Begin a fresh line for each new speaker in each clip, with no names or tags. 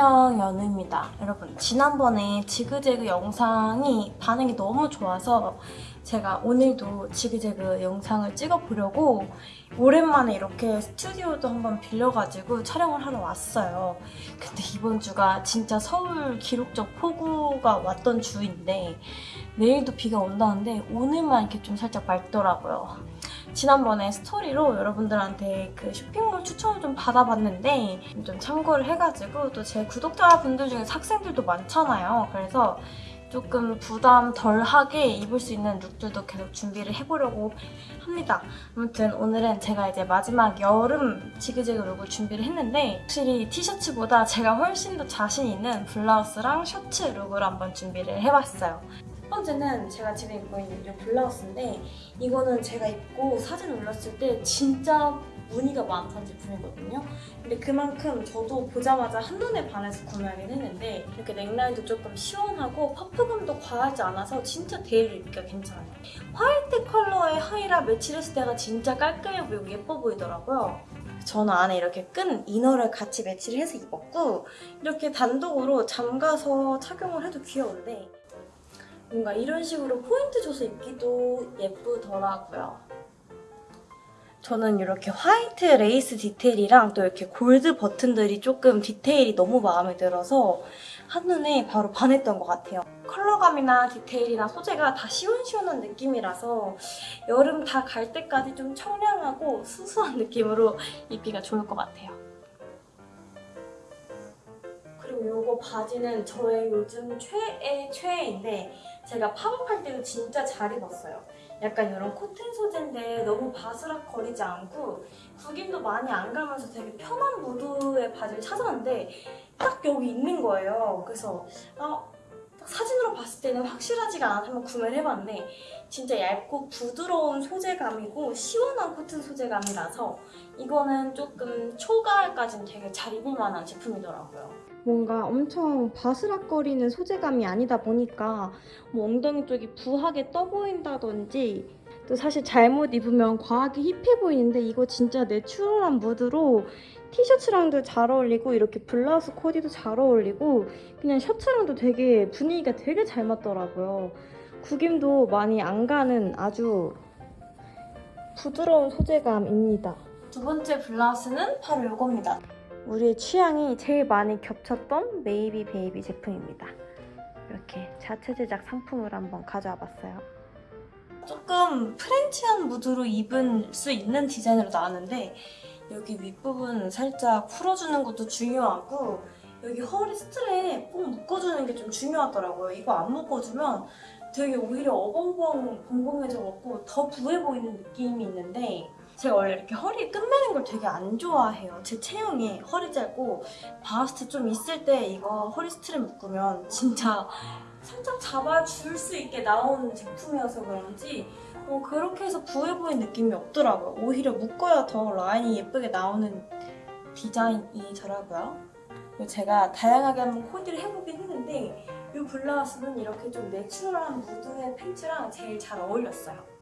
안녕 연우입니다. 여러분 지난번에 지그재그 영상이 반응이 너무 좋아서 제가 오늘도 지그재그 영상을 찍어보려고 오랜만에 이렇게 스튜디오도 한번 빌려가지고 촬영을 하러 왔어요. 근데 이번 주가 진짜 서울 기록적 폭우가 왔던 주인데 내일도 비가 온다는데 오늘만 이렇게 좀 살짝 맑더라고요. 지난번에 스토리로 여러분들한테 그 쇼핑몰 추천을 좀 받아봤는데 좀 참고를 해가지고 또 제 구독자분들 중에 학생들도 많잖아요. 그래서 조금 부담 덜하게 입을 수 있는 룩들도 계속 준비를 해보려고 합니다. 아무튼 오늘은 제가 이제 마지막 여름 지그재그 룩을 준비를 했는데 확실히 티셔츠보다 제가 훨씬 더 자신 있는 블라우스랑 셔츠 룩을 한번 준비를 해봤어요. 첫 번째는 제가 지금 입고 있는 이 블라우스인데 이거는 제가 입고 사진 올렸을 때 진짜 문의가 많던 제품이거든요. 근데 그만큼 저도 보자마자 한눈에 반해서 구매하긴 했는데 이렇게 넥라인도 조금 시원하고 퍼프감도 과하지 않아서 진짜 데일리 입기가 괜찮아요. 화이트 컬러의 하의랑 매치를 했을 때가 진짜 깔끔해 보이고 예뻐 보이더라고요. 저는 안에 이렇게 끈 이너를 같이 매치를 해서 입었고 이렇게 단독으로 잠가서 착용을 해도 귀여운데 뭔가 이런 식으로 포인트 줘서 입기도 예쁘더라고요. 저는 이렇게 화이트 레이스 디테일이랑 또 이렇게 골드 버튼들이 조금 디테일이 너무 마음에 들어서 한눈에 바로 반했던 것 같아요. 컬러감이나 디테일이나 소재가 다 시원시원한 느낌이라서 여름 다 갈 때까지 좀 청량하고 수수한 느낌으로 입기가 좋을 것 같아요. 이거 바지는 저의 요즘 최애 최애인데 제가 팝업할 때도 진짜 잘 입었어요. 약간 이런 코튼 소재인데 너무 바스락거리지 않고 구김도 많이 안 가면서 되게 편한 무드의 바지를 찾았는데 딱 여기 있는 거예요. 그래서 아, 딱 사진으로 봤을 때는 확실하지가 않아서 한번 구매를 해봤는데 진짜 얇고 부드러운 소재감이고 시원한 코튼 소재감이라서 이거는 조금 초가을까지는 되게 잘 입을 만한 제품이더라고요. 뭔가 엄청 바스락거리는 소재감이 아니다 보니까 뭐 엉덩이 쪽이 부하게 떠 보인다든지 또 사실 잘못 입으면 과하게 힙해 보이는데 이거 진짜 내추럴한 무드로 티셔츠랑도 잘 어울리고 이렇게 블라우스 코디도 잘 어울리고 그냥 셔츠랑도 되게 분위기가 되게 잘 맞더라고요. 구김도 많이 안 가는 아주 부드러운 소재감입니다. 두 번째 블라우스는 바로 이겁니다. 우리의 취향이 제일 많이 겹쳤던 메이비 베이비 제품입니다. 이렇게 자체 제작 상품을 한번 가져와 봤어요. 조금 프렌치한 무드로 입을 수 있는 디자인으로 나왔는데 여기 윗부분 살짝 풀어주는 것도 중요하고 여기 허리 스트랩 꼭 묶어주는 게 좀 중요하더라고요. 이거 안 묶어주면 되게 오히려 어벙벙 벙벙해져갖고 더 부해 보이는 느낌이 있는데 제가 원래 이렇게 허리에 끈매는 걸 되게 안 좋아해요. 제 체형이 허리 짧고 바스트 좀 있을 때 이거 허리 스트랩 묶으면 진짜 살짝 잡아줄 수 있게 나오는 제품이어서 그런지 어, 그렇게 해서 부해 보이는 느낌이 없더라고요. 오히려 묶어야 더 라인이 예쁘게 나오는 디자인이더라고요. 제가 다양하게 한번 코디를 해보긴 했는데 이 블라우스는 이렇게 좀 내추럴한 무드의 팬츠랑 제일 잘 어울렸어요.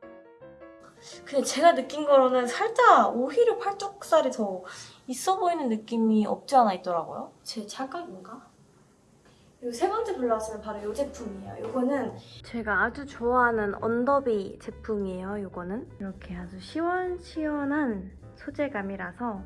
근데 제가 느낀 거로는 살짝 오히려 팔뚝살이 더 있어 보이는 느낌이 없지 않아 있더라고요. 제 착각인가? 그리고 세 번째 블라우스는 바로 이 제품이에요. 이거는 제가 아주 좋아하는 언더비 제품이에요. 이거는 이렇게 아주 시원시원한 소재감이라서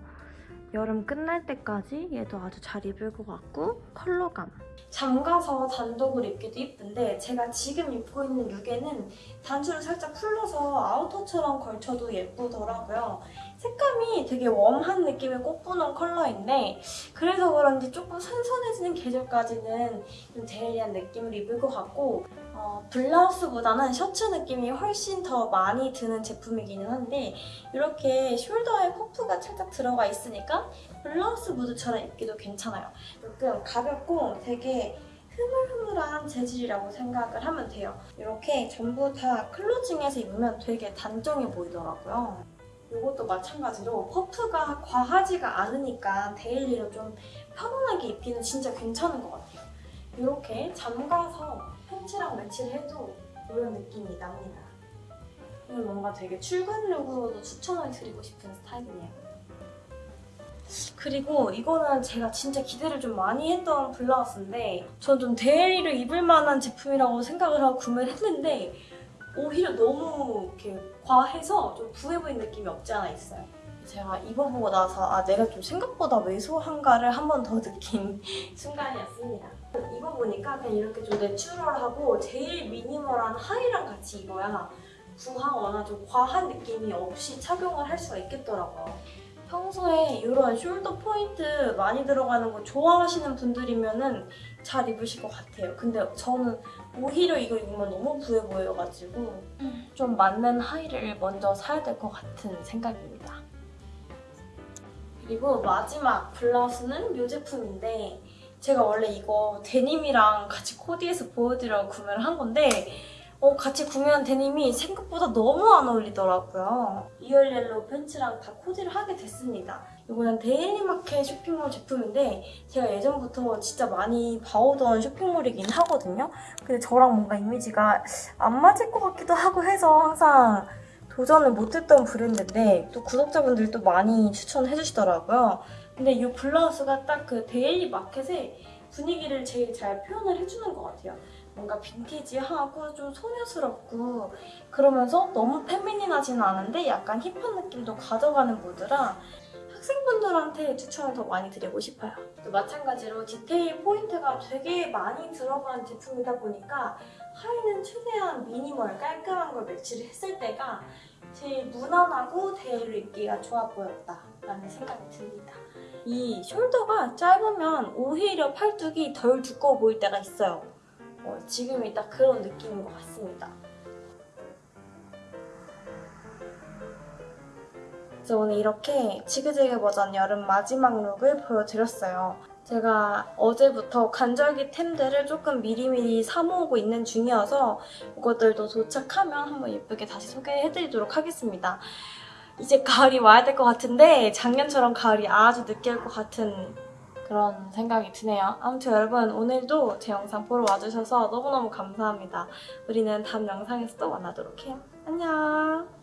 여름 끝날 때까지 얘도 아주 잘 입을 것 같고 컬러감 잠가서 단독으로 입기도 이쁜데 제가 지금 입고 있는 룩에는 단추를 살짝 풀러서 아우터처럼 걸쳐도 예쁘더라고요. 색감이 되게 웜한 느낌의 꽃분홍 컬러인데 그래서 그런지 조금 선선해지는 계절까지는 좀 데일리한 느낌을 입을 것 같고 어, 블라우스보다는 셔츠 느낌이 훨씬 더 많이 드는 제품이기는 한데 이렇게 숄더에 퍼프가 살짝 들어가 있으니까 블라우스 무드처럼 입기도 괜찮아요. 조금 가볍고 되게 흐물흐물한 재질이라고 생각을 하면 돼요. 이렇게 전부 다 클로징해서 입으면 되게 단정해 보이더라고요. 이것도 마찬가지로 퍼프가 과하지가 않으니까 데일리로 좀 편안하게 입기는 진짜 괜찮은 것 같아요. 이렇게 잠가서 팬츠랑 매치를 해도 이런 느낌이 납니다. 이건 뭔가 되게 출근 룩으로도 추천을 드리고 싶은 스타일이네요. 그리고 이거는 제가 진짜 기대를 좀 많이 했던 블라우스인데 전 좀 데일리로 입을 만한 제품이라고 생각을 하고 구매를 했는데 오히려 너무 이렇게 과해서 좀 부해 보이는 느낌이 없지 않아 있어요. 제가 입어보고 나서 아 내가 좀 생각보다 왜소한가를 한 번 더 느낀 순간이었습니다. 입어보니까 그냥 이렇게 좀 내추럴하고 제일 미니멀한 하의랑 같이 입어야 부하거나 좀 과한 느낌이 없이 착용을 할 수가 있겠더라고요. 평소에 이런 숄더 포인트 많이 들어가는 거 좋아하시는 분들이면 은 잘 입으실 것 같아요. 근데 저는 오히려 이거 입으면 너무 부해 보여가지고 좀 맞는 하의를 먼저 사야 될 것 같은 생각입니다. 그리고 마지막 블라우스는 이 제품인데 제가 원래 이거 데님이랑 같이 코디해서 보여드리려고 구매를 한 건데 어, 같이 구매한 데님이 생각보다 너무 안 어울리더라고요. 이걸 옐로우 팬츠랑 다 코디를 하게 됐습니다. 이거는 데일리마켓 쇼핑몰 제품인데 제가 예전부터 진짜 많이 봐오던 쇼핑몰이긴 하거든요. 근데 저랑 뭔가 이미지가 안 맞을 것 같기도 하고 해서 항상 도전을 못했던 브랜드인데 또 구독자분들도 많이 추천해 주시더라고요. 근데 이 블라우스가 딱 그 데일리 마켓의 분위기를 제일 잘 표현을 해주는 것 같아요. 뭔가 빈티지하고 좀 소녀스럽고 그러면서 너무 페미닌하지는 않은데 약간 힙한 느낌도 가져가는 무드라 학생분들한테 추천을 더 많이 드리고 싶어요. 또 마찬가지로 디테일 포인트가 되게 많이 들어간 제품이다 보니까 하의는 최대한 미니멀 깔끔한 걸 매치를 했을 때가 제일 무난하고 데일리로 입기가 좋아 보였다 라는 생각이 듭니다. 이 숄더가 짧으면 오히려 팔뚝이 덜 두꺼워 보일 때가 있어요. 어, 지금이 딱 그런 느낌인 것 같습니다. 그래서 오늘 이렇게 지그재그 버전 여름 마지막 룩을 보여드렸어요. 제가 어제부터 간절기 템들을 조금 미리미리 사모으고 있는 중이어서 이것들도 도착하면 한번 예쁘게 다시 소개해드리도록 하겠습니다. 이제 가을이 와야 될 것 같은데 작년처럼 가을이 아주 늦게 올 것 같은 그런 생각이 드네요. 아무튼 여러분 오늘도 제 영상 보러 와주셔서 너무너무 감사합니다. 우리는 다음 영상에서 또 만나도록 해요. 안녕!